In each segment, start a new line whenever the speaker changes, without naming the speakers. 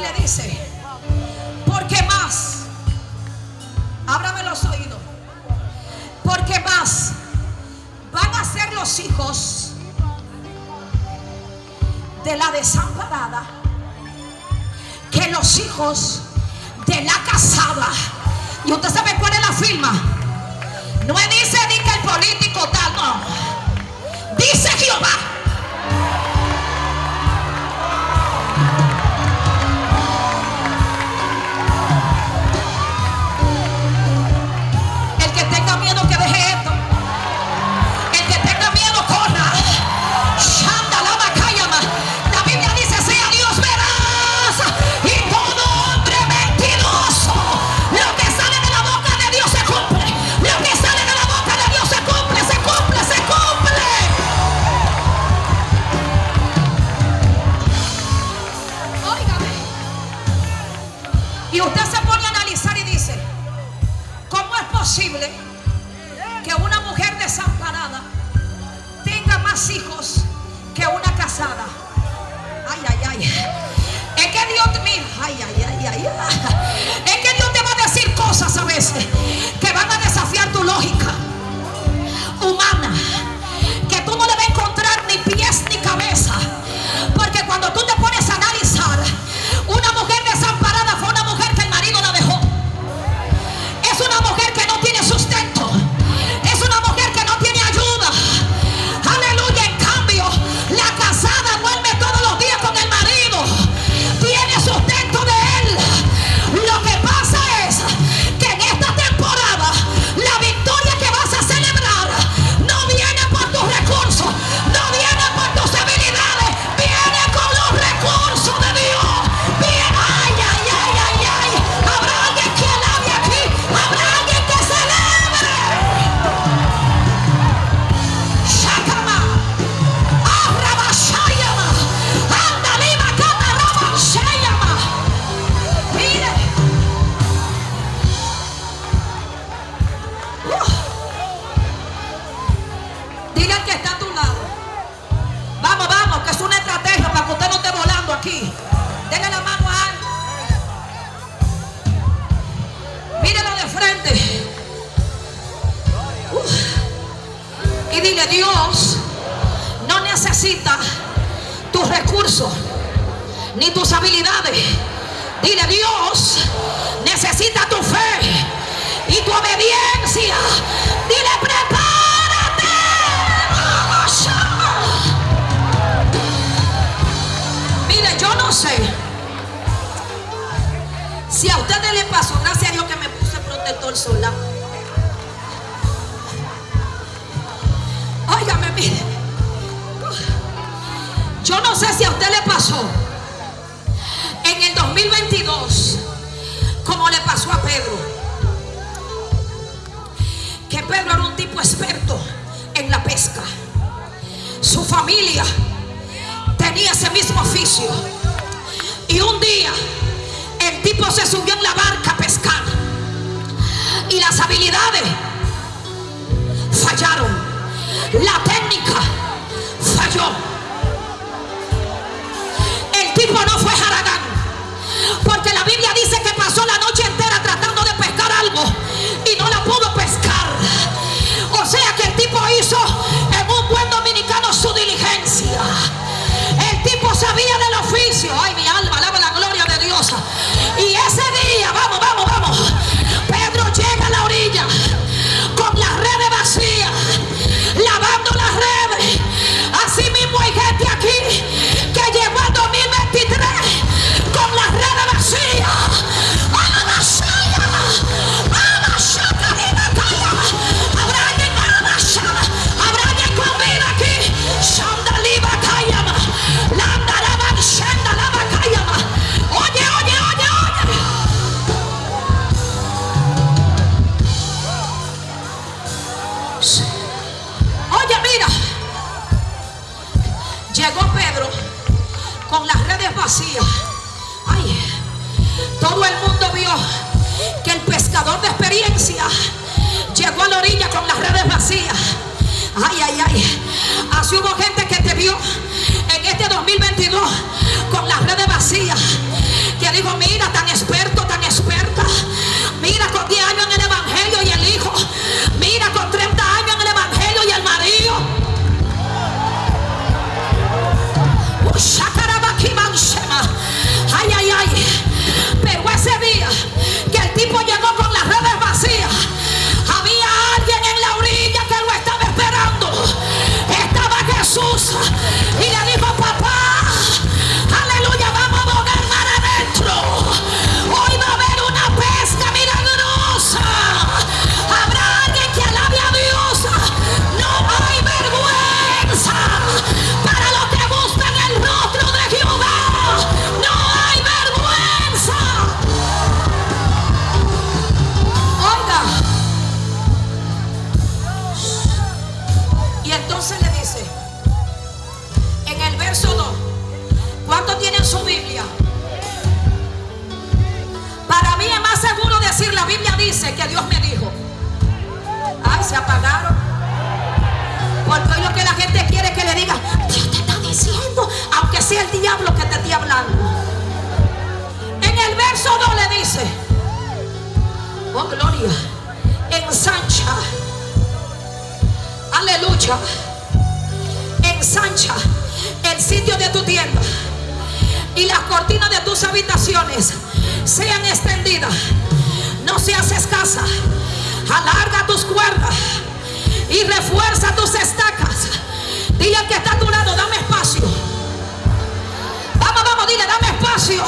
Le dice, ¿por qué más? Ábrame los oídos. ¿Por qué más? Van a ser los hijos de la desamparada que los hijos de la casada. Y usted sabe cuál es la firma. No dice Y usted se pone a analizar y dice, ¿cómo es posible que una mujer desamparada tenga más hijos que una casada? Ay, ay, ay. Es que Dios, mira, ay, ay, ay, ay. Es que Dios te va a decir cosas a veces. necesita tus recursos ni tus habilidades. Dile, Dios necesita tu fe y tu obediencia. Dile, prepárate. Mire, yo no sé si a ustedes les pasó, gracias a Dios que me puse protector solar. Óigame, mire. Yo no sé si a usted le pasó en el 2022, como le pasó a Pedro, que Pedro era un tipo experto en la pesca. Su familia tenía ese mismo oficio. Y un día el tipo se subió en la barca a pescar. Y las habilidades fallaron. La técnica Llegó Pedro con las redes vacías. Ay, todo el mundo vio que el pescador de experiencia llegó a la orilla con las redes vacías. Ay, ay, ay. Así hubo gente que te vio en este 2022 con las redes vacías. que Dios me dijo. Ay, se apagaron. Porque hoy lo que la gente quiere es que le diga, Dios te está diciendo, aunque sea el diablo que te esté hablando. En el verso 2 le dice, oh gloria, ensancha, aleluya, ensancha el sitio de tu tienda y las cortinas de tus habitaciones sean extendidas se hace escasa. Alarga tus cuerdas y refuerza tus estacas. Dile que está a tu lado, dame espacio. Vamos, vamos, dile, dame espacio.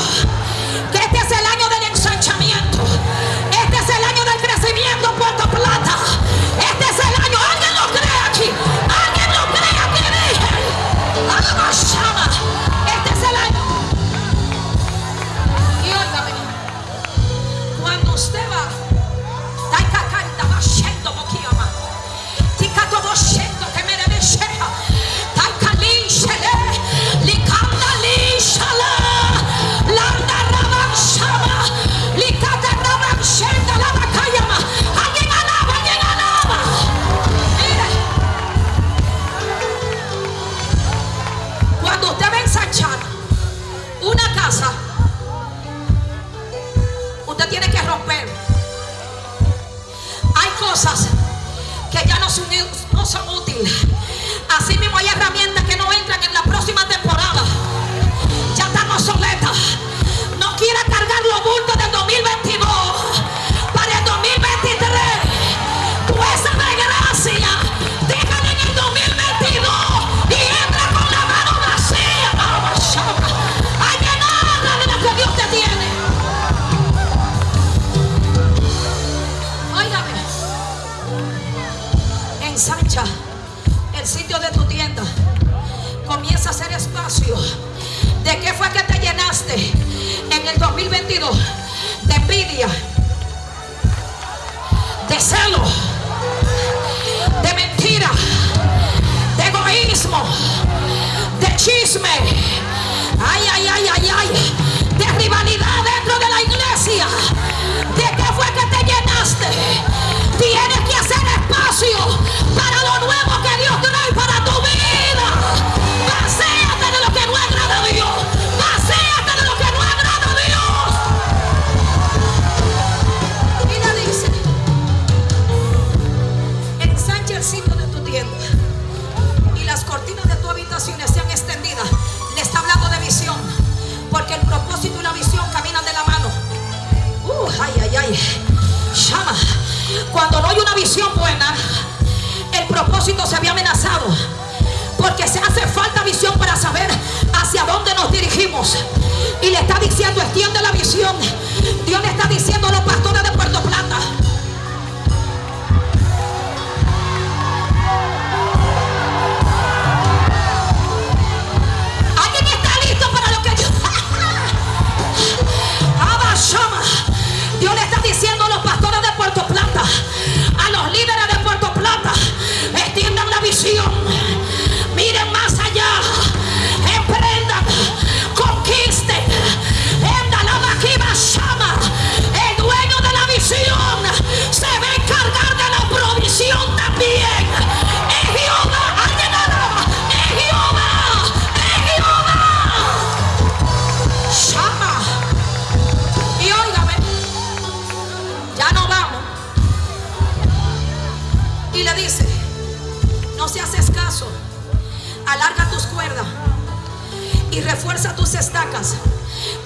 Ay, ay, ay, ay, ay. De rivalidad dentro de la iglesia. ¿De qué fue que te llenaste? cuando no hay una visión buena, el propósito se había amenazado. Porque se hace falta visión para saber hacia dónde nos dirigimos. Y le está diciendo, extiende la visión. Dios le está diciendo a los pastores de Puerto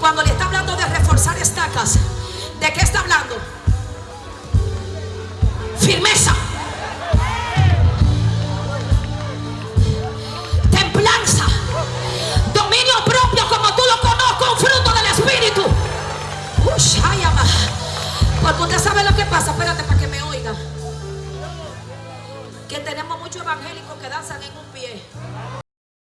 cuando le está hablando de reforzar estacas, ¿de qué está hablando? Firmeza.